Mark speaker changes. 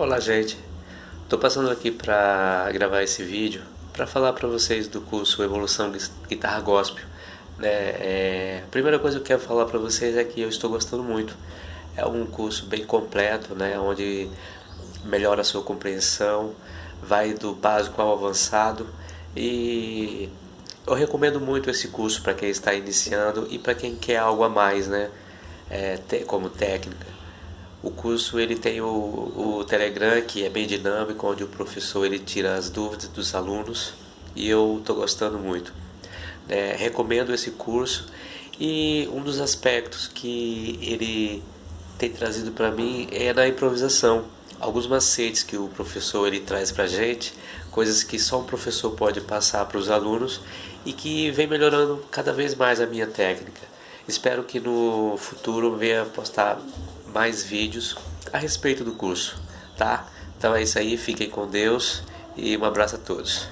Speaker 1: Olá gente, estou passando aqui para gravar esse vídeo para falar para vocês do curso Evolução Guitarra Gospel. Né? É, a primeira coisa que eu quero falar para vocês é que eu estou gostando muito. É um curso bem completo, né? onde melhora a sua compreensão, vai do básico ao avançado e eu recomendo muito esse curso para quem está iniciando e para quem quer algo a mais, né? É, como técnica. O curso ele tem o, o Telegram que é bem dinâmico, onde o professor ele tira as dúvidas dos alunos e eu estou gostando muito. É, recomendo esse curso e um dos aspectos que ele tem trazido para mim é na improvisação. Alguns macetes que o professor ele traz para gente, coisas que só um professor pode passar para os alunos e que vem melhorando cada vez mais a minha técnica. Espero que no futuro venha postar mais vídeos a respeito do curso, tá? Então é isso aí, fiquem com Deus e um abraço a todos.